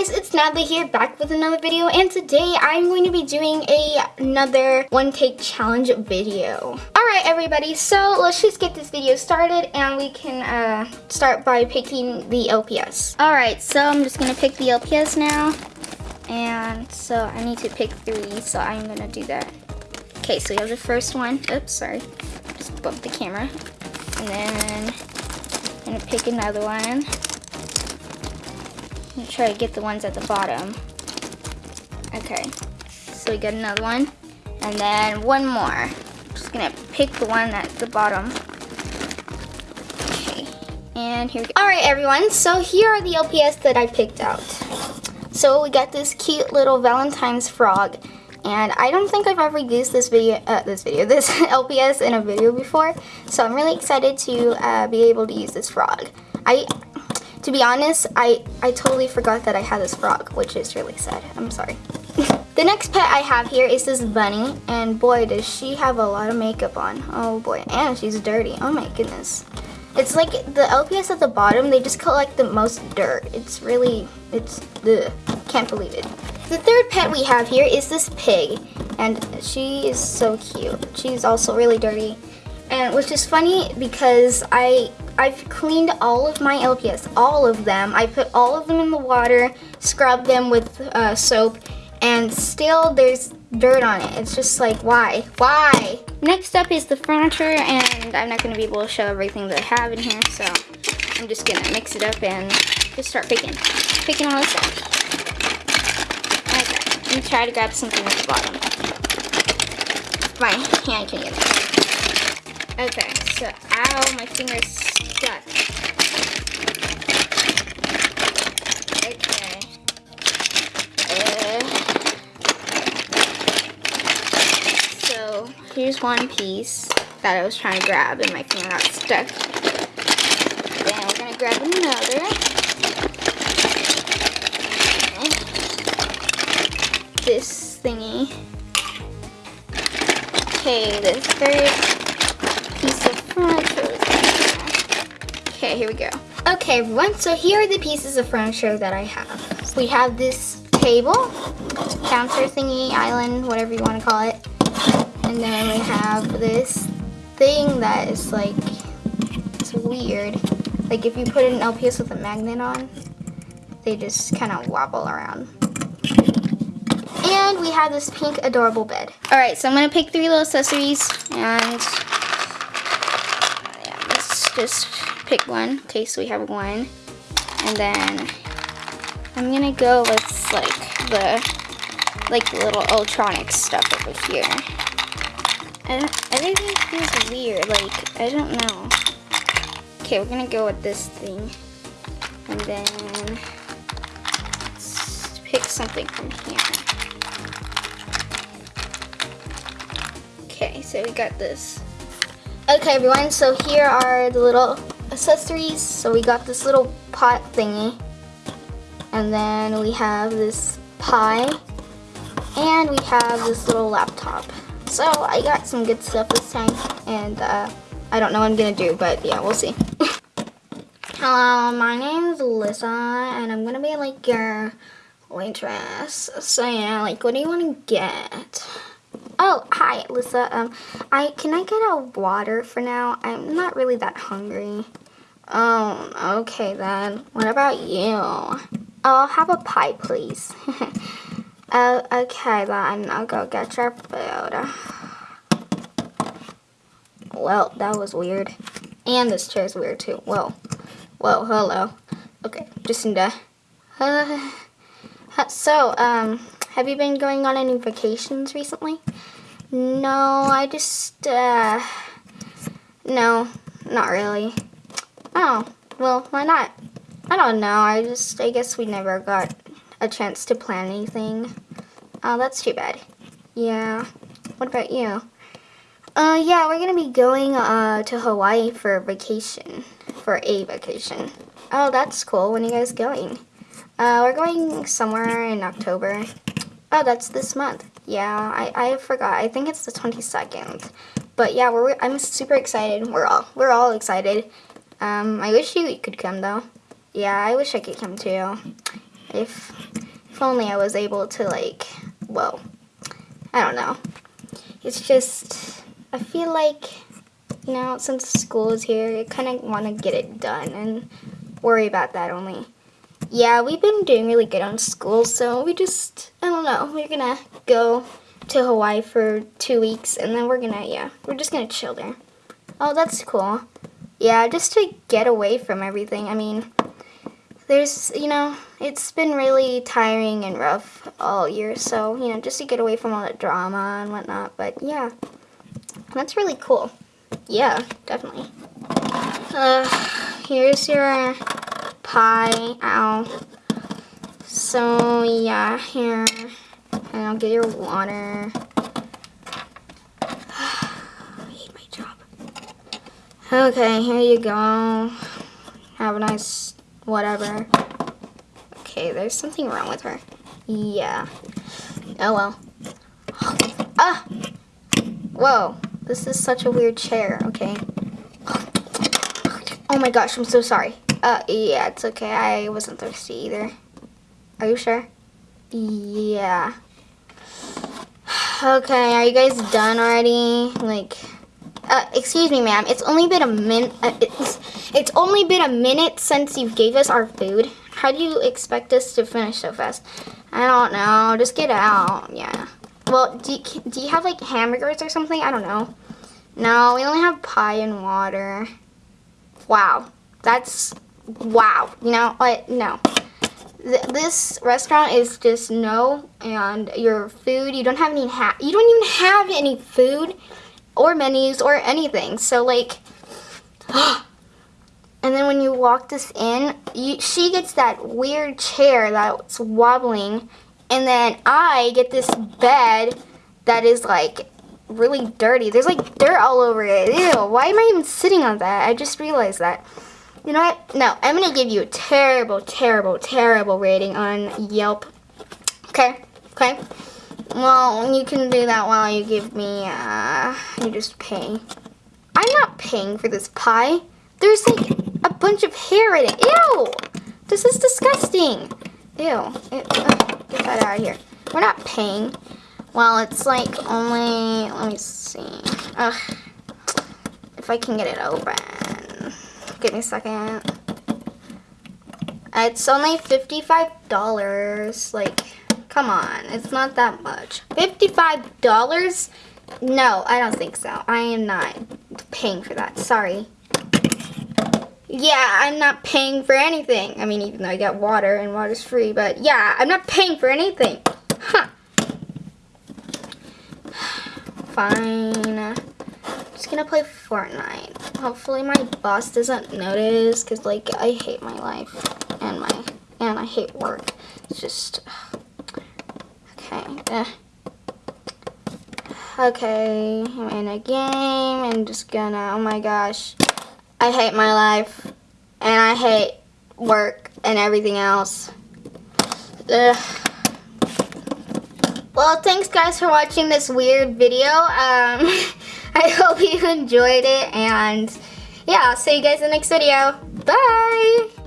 guys, it's Natalie here back with another video and today I'm going to be doing a, another one take challenge video. Alright everybody, so let's just get this video started and we can uh, start by picking the LPS. Alright, so I'm just going to pick the LPS now and so I need to pick three so I'm going to do that. Okay, so we have the first one. Oops, sorry. Just bumped the camera. And then I'm going to pick another one try to get the ones at the bottom. Okay, so we got another one. And then one more. Just gonna pick the one at the bottom. Okay, and here we go. All right, everyone, so here are the LPS that I picked out. So we got this cute little Valentine's frog. And I don't think I've ever used this video, uh, this video, this LPS in a video before. So I'm really excited to uh, be able to use this frog. I to be honest, I, I totally forgot that I had this frog, which is really sad. I'm sorry. the next pet I have here is this bunny, and boy, does she have a lot of makeup on. Oh boy, and she's dirty. Oh my goodness. It's like the LPS at the bottom, they just collect the most dirt. It's really, it's, ugh, can't believe it. The third pet we have here is this pig, and she is so cute. She's also really dirty, and which is funny because I I've cleaned all of my LPS, all of them. I put all of them in the water, scrubbed them with uh, soap, and still there's dirt on it. It's just like, why? Why? Next up is the furniture, and I'm not going to be able to show everything that I have in here, so I'm just going to mix it up and just start picking. Picking all this up. Okay, let me try to grab something at the bottom. My hand can get it. Okay, so, ow, my finger's stuck. Okay. Uh, so here's one piece that I was trying to grab and my finger got stuck. Then we're gonna grab another. This thingy. Okay, the third Okay, here we go. Okay, everyone, so here are the pieces of furniture that I have. We have this table, counter thingy, island, whatever you want to call it. And then we have this thing that is like, it's weird. Like if you put an LPS with a magnet on, they just kind of wobble around. And we have this pink adorable bed. All right, so I'm gonna pick three little accessories and yeah, let's just pick one. Okay, so we have one. And then I'm gonna go with like the like little electronic stuff over here. And everything feels weird, like, I don't know. Okay, we're gonna go with this thing. And then let's pick something from here. Okay, so we got this. Okay everyone, so here are the little accessories. So we got this little pot thingy. And then we have this pie. And we have this little laptop. So I got some good stuff this time. And uh, I don't know what I'm going to do, but yeah, we'll see. Hello, my name is Alyssa, and I'm going to be like your waitress. So yeah, like what do you want to get? Oh, hi, Lisa. Um, I can I get a water for now? I'm not really that hungry. Oh, okay then. What about you? I'll have a pie, please. uh, okay then, I'll go get your food. Well, that was weird. And this chair's weird too. Whoa. Whoa, hello. Okay, Jacinda. Uh, so, um, have you been going on any vacations recently? No, I just, uh, no, not really. Oh, well, why not? I don't know. I just, I guess we never got a chance to plan anything. Oh, that's too bad. Yeah. What about you? Uh, yeah, we're gonna be going, uh, to Hawaii for vacation. For a vacation. Oh, that's cool. When are you guys going? Uh, we're going somewhere in October. Oh, that's this month. Yeah, I, I forgot. I think it's the 22nd. But yeah, we're, I'm super excited. We're all, we're all excited. Um, I wish you could come though. Yeah, I wish I could come too. If if only I was able to like, well, I don't know. It's just, I feel like, you know, since school is here, I kind of want to get it done and worry about that only. Yeah, we've been doing really good on school, so we just, I don't know, we're gonna go to Hawaii for two weeks, and then we're gonna, yeah, we're just gonna chill there. Oh, that's cool. Yeah, just to get away from everything. I mean, there's, you know, it's been really tiring and rough all year, so, you know, just to get away from all that drama and whatnot, but yeah, that's really cool. Yeah, definitely. Uh, here's your pie. Ow. So, yeah, here. And I'll get your water. I hate my job. Okay, here you go. Have a nice whatever. Okay, there's something wrong with her. Yeah. Oh well. Ah! Whoa. This is such a weird chair, okay? Oh my gosh, I'm so sorry. Uh, yeah, it's okay. I wasn't thirsty either. Are you sure? Yeah. Okay, are you guys done already? Like, uh, excuse me, ma'am. It's only been a minute. Uh, it's, it's only been a minute since you gave us our food. How do you expect us to finish so fast? I don't know. Just get out. Yeah. Well, do you, do you have like hamburgers or something? I don't know. No, we only have pie and water. Wow. That's wow. You know what? No. Th this restaurant is just no, and your food, you don't have any, ha you don't even have any food or menus or anything. So like, and then when you walk this in, you, she gets that weird chair that's wobbling, and then I get this bed that is like really dirty. There's like dirt all over it. Ew, why am I even sitting on that? I just realized that. You know what? No, I'm going to give you a terrible, terrible, terrible rating on Yelp. Okay? Okay? Well, you can do that while you give me, uh, you just pay. I'm not paying for this pie. There's like a bunch of hair in it. Ew! This is disgusting. Ew. It, uh, get that out of here. We're not paying. Well, it's like only, let me see. Ugh. If I can get it open. Give me a second. It's only $55. Like, come on. It's not that much. $55? No, I don't think so. I am not paying for that. Sorry. Yeah, I'm not paying for anything. I mean, even though I get water and water's free, but yeah, I'm not paying for anything. Huh. Fine just gonna play Fortnite. Hopefully my boss doesn't notice because like I hate my life and my and I hate work. It's just okay. Uh, okay, I'm in a game. I'm just gonna. Oh my gosh, I hate my life and I hate work and everything else. Ugh. Well, thanks guys for watching this weird video. Um, I hope you enjoyed it and yeah, I'll see you guys in the next video. Bye!